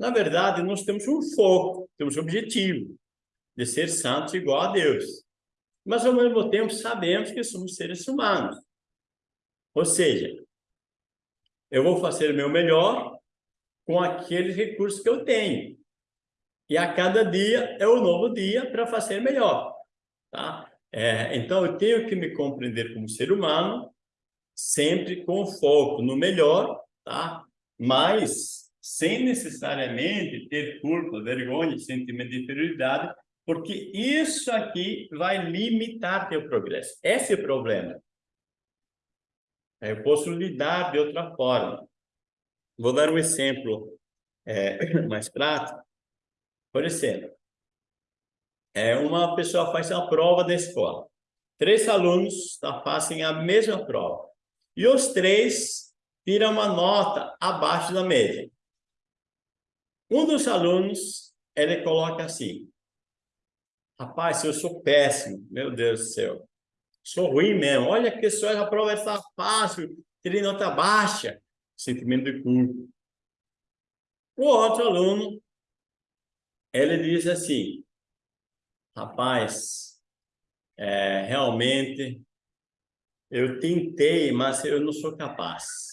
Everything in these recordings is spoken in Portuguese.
Na verdade, nós temos um foco, temos um objetivo de ser santos igual a Deus. Mas, ao mesmo tempo, sabemos que somos seres humanos. Ou seja, eu vou fazer o meu melhor com aqueles recursos que eu tenho. E a cada dia é um novo dia para fazer melhor. Tá? É, então, eu tenho que me compreender como ser humano, sempre com foco no melhor, tá? mas sem necessariamente ter culpa, vergonha, sentimento de inferioridade, porque isso aqui vai limitar teu progresso. Esse é o problema. Eu posso lidar de outra forma. Vou dar um exemplo é, mais prático. Por exemplo, é, uma pessoa faz a prova da escola. Três alunos tá, fazem a mesma prova. E os três tiram uma nota abaixo da média. Um dos alunos, ele coloca assim, rapaz, eu sou péssimo, meu Deus do céu. Sou ruim mesmo. Olha que só a prova está fácil, tirei nota baixa. Sentimento de culpa. O outro aluno, ele diz assim, rapaz, é, realmente eu tentei, mas eu não sou capaz.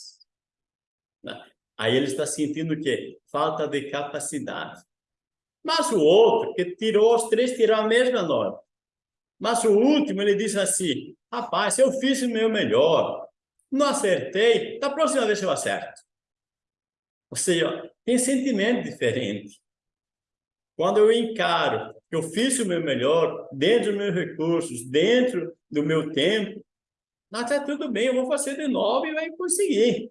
Aí ele está sentindo o quê? Falta de capacidade. Mas o outro, que tirou, os três tiraram a mesma nota. Mas o último, ele disse assim, rapaz, eu fiz o meu melhor, não acertei, da próxima vez eu acerto. Ou seja, tem sentimento diferente. Quando eu encaro que eu fiz o meu melhor, dentro dos meus recursos, dentro do meu tempo, mas está tudo bem, eu vou fazer de novo e vai conseguir.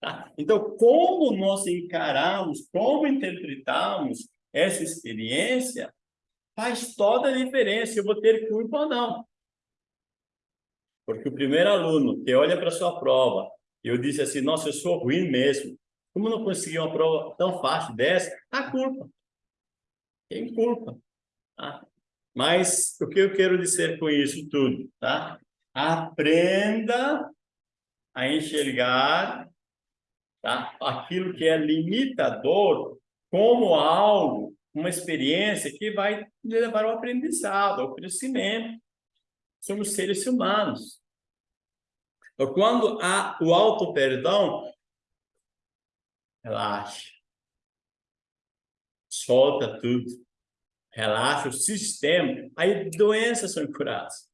Tá? Então, como nós encaramos, como interpretamos essa experiência, faz toda a diferença, eu vou ter culpa ou não. Porque o primeiro aluno que olha para sua prova, eu disse assim, nossa, eu sou ruim mesmo. Como não consegui uma prova tão fácil dessa? A culpa. Tem culpa. Tá? Mas o que eu quero dizer com isso tudo? Tá? Aprenda a enxergar tá? aquilo que é limitador como algo uma experiência que vai levar ao aprendizado, ao crescimento. Somos seres humanos. Então, quando há o auto-perdão, relaxa. Solta tudo. Relaxa o sistema. Aí doenças são curadas.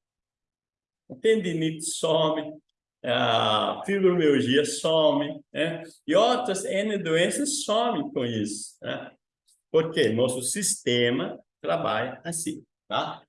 A tendinite some, a fibromialgia some, né? e outras N doenças somem com isso. Né? Porque nosso sistema trabalha assim, tá?